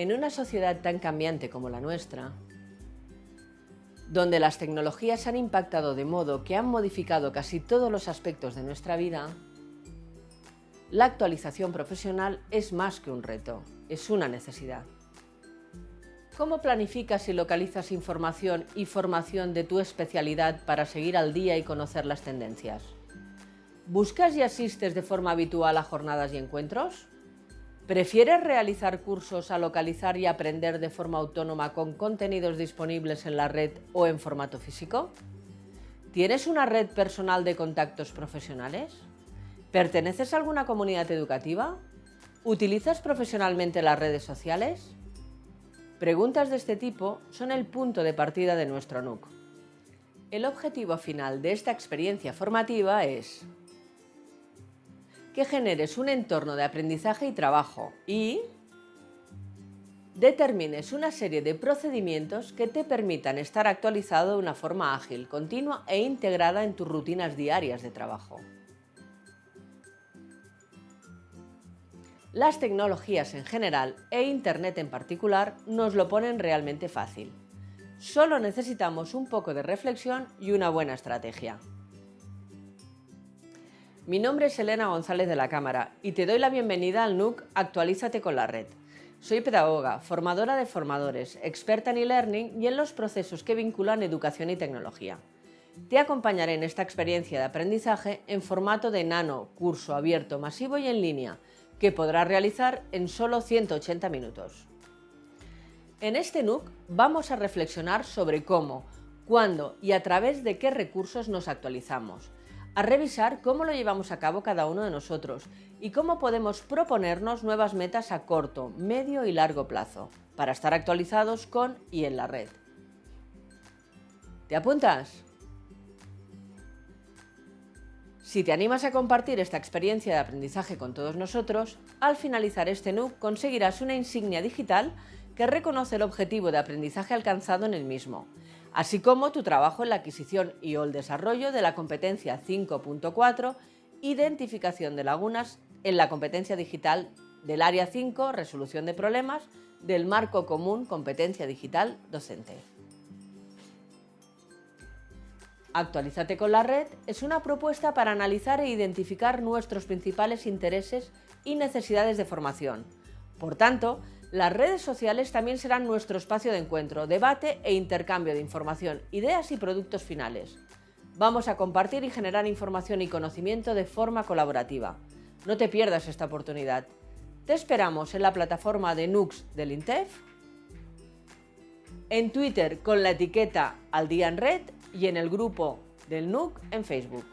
En una sociedad tan cambiante como la nuestra, donde las tecnologías han impactado de modo que han modificado casi todos los aspectos de nuestra vida, la actualización profesional es más que un reto, es una necesidad. ¿Cómo planificas y localizas información y formación de tu especialidad para seguir al día y conocer las tendencias? ¿Buscas y asistes de forma habitual a jornadas y encuentros? ¿Prefieres realizar cursos a localizar y aprender de forma autónoma con contenidos disponibles en la red o en formato físico? ¿Tienes una red personal de contactos profesionales? ¿Perteneces a alguna comunidad educativa? ¿Utilizas profesionalmente las redes sociales? Preguntas de este tipo son el punto de partida de nuestro NUC. El objetivo final de esta experiencia formativa es que generes un entorno de aprendizaje y trabajo y determines una serie de procedimientos que te permitan estar actualizado de una forma ágil, continua e integrada en tus rutinas diarias de trabajo. Las tecnologías en general e Internet en particular nos lo ponen realmente fácil. Solo necesitamos un poco de reflexión y una buena estrategia. Mi nombre es Elena González de la Cámara y te doy la bienvenida al NUC Actualízate con la Red. Soy pedagoga, formadora de formadores, experta en e-learning y en los procesos que vinculan educación y tecnología. Te acompañaré en esta experiencia de aprendizaje en formato de nano, curso abierto, masivo y en línea, que podrás realizar en solo 180 minutos. En este NUC vamos a reflexionar sobre cómo, cuándo y a través de qué recursos nos actualizamos, a revisar cómo lo llevamos a cabo cada uno de nosotros y cómo podemos proponernos nuevas metas a corto, medio y largo plazo para estar actualizados con y en la red. ¿Te apuntas? Si te animas a compartir esta experiencia de aprendizaje con todos nosotros, al finalizar este NUC conseguirás una insignia digital que reconoce el objetivo de aprendizaje alcanzado en el mismo así como tu trabajo en la adquisición y o el desarrollo de la competencia 5.4, identificación de lagunas en la competencia digital del área 5, resolución de problemas, del marco común competencia digital docente. Actualízate con la red es una propuesta para analizar e identificar nuestros principales intereses y necesidades de formación. Por tanto, las redes sociales también serán nuestro espacio de encuentro, debate e intercambio de información, ideas y productos finales. Vamos a compartir y generar información y conocimiento de forma colaborativa. No te pierdas esta oportunidad. Te esperamos en la plataforma de Nux del INTEF, en Twitter con la etiqueta Al Día en Red y en el grupo del NUC en Facebook.